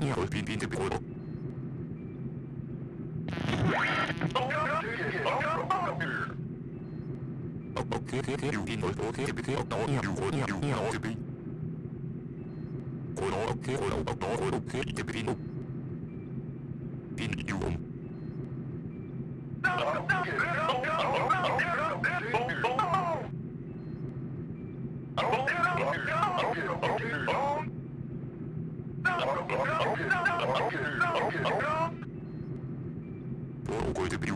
Okay, okay, you in all okay, to be all no, you would you know to be. All okay, all all okay, to be no. In you um. All going to be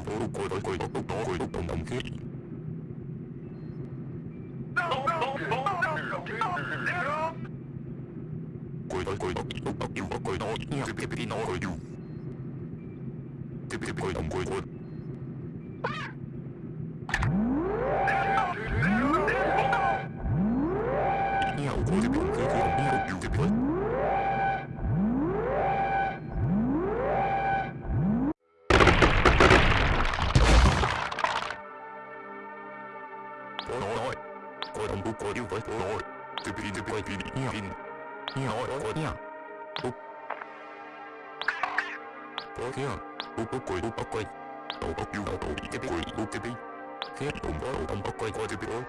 Có nói Có đồng bố có yêu với có nói Từ bị từ bị bị nhiều bị nhiều có nói Có kia Bố bố quay bố bố quay Đầu bố yêu đầu bị cái bị bố cái bị. Khi đồng bố đồng bố quay có từ bị ôi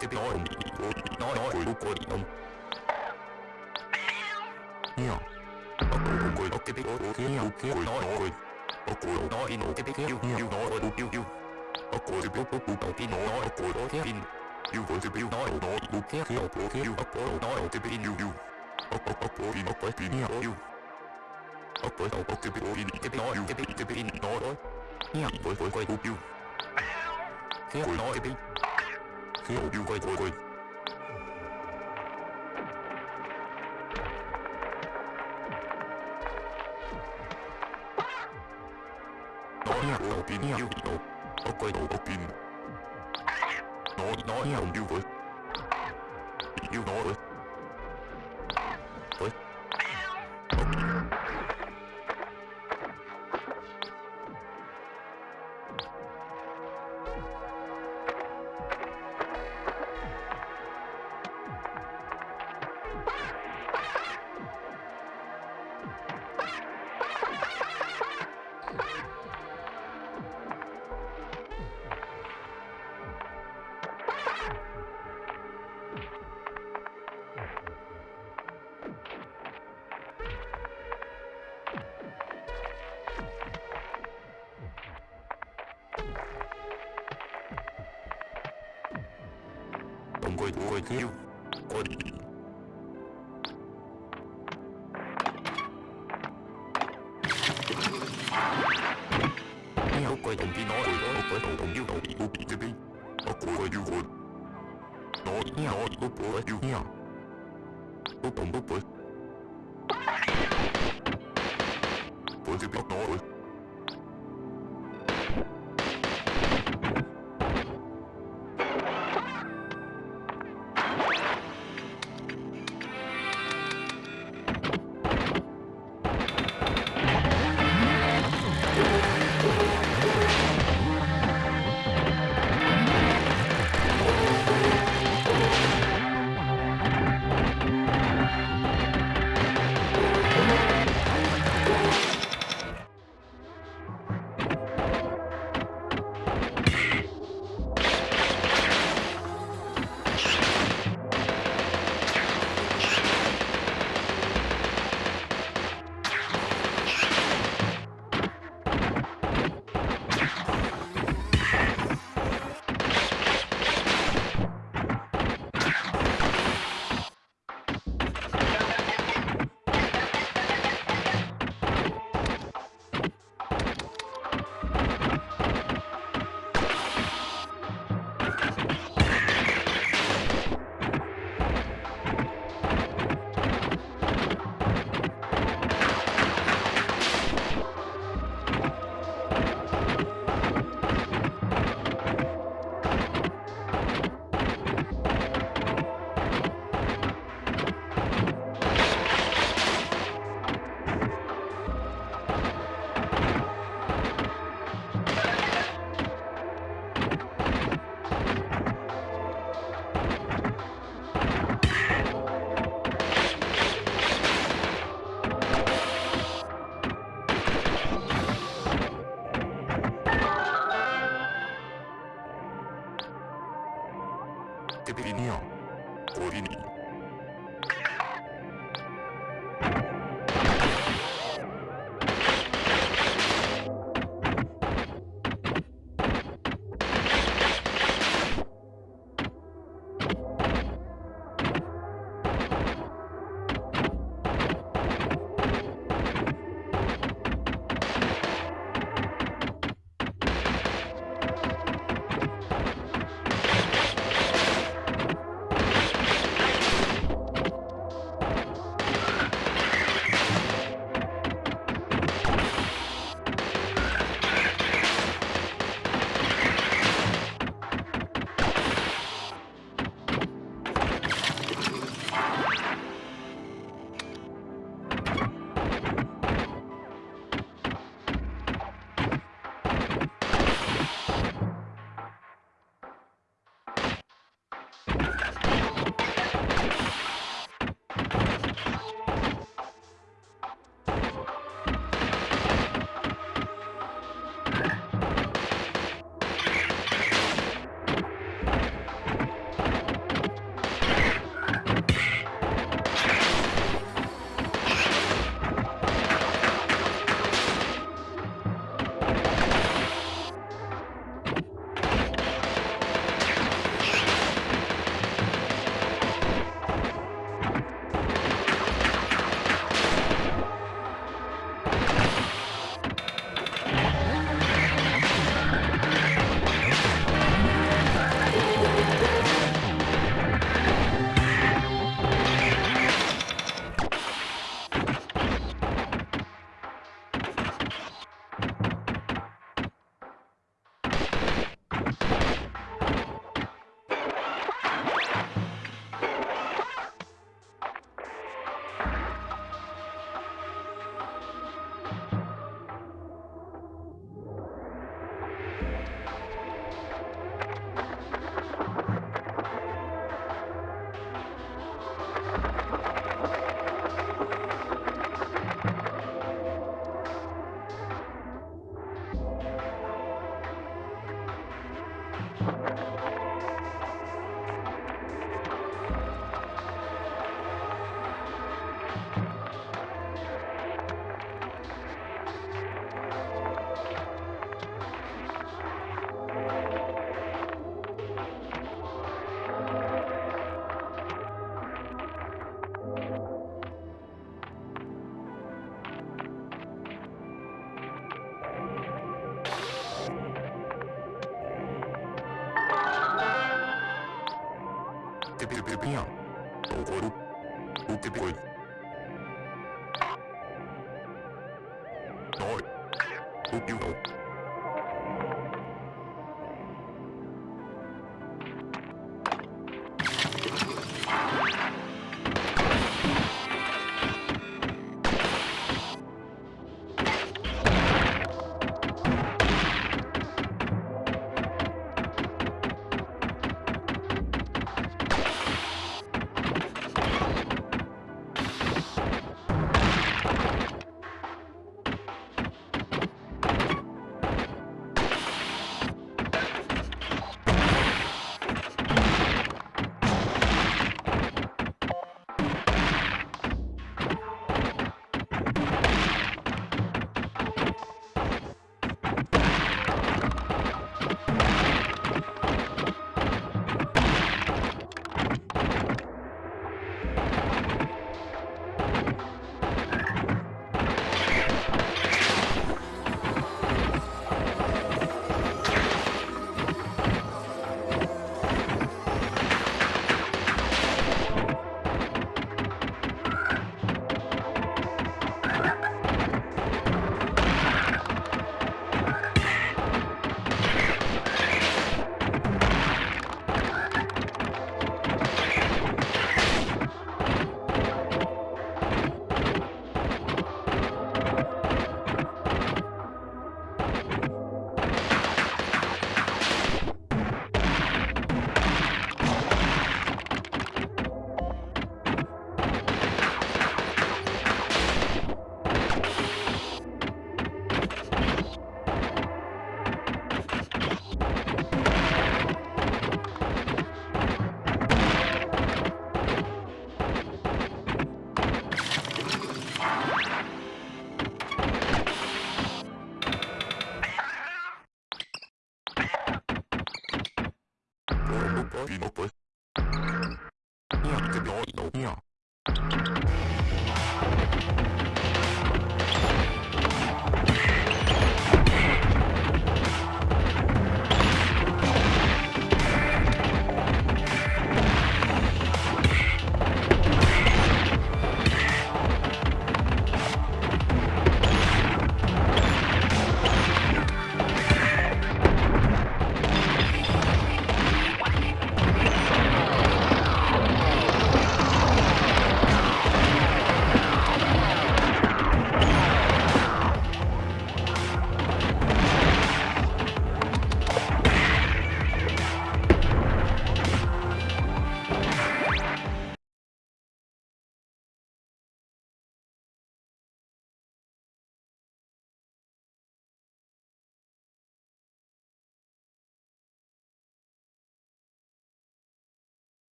Thể bị nói đồng bị ôi nói nói quay bố quay đồng Nhiều Bố bố quay bố cái bị ôi kia nhiều kia nói nói Bố quay nói nói cái thể bị yêu yêu, nói ôi yêu yêu. Bố quay thể bị bố bố đầu tin nói nói quay nói kia in yêu với thể no nói nói bố kia kia bố kia yêu bố bố nói thể bị in yêu yêu Bố bố bố bố in bố quay tin nhiều yêu Bố quay đầu bố thể bị in to be nói yêu thể bị thể bị in nói nói Nhiều với với quay bố yêu Kia nói thể bị boy yêu quay quay quay nói nhà đầu quay đầu đầu tiên nói nói yêu với đồng quay quay quay Yêu quay nói đó quay đầu đồng yêu đầu bị bị Nó quay quay yêu nó Nói nói bố bố yêu nha Bố đồng bố bố rồi Bär. Ogoru. Ukeboi.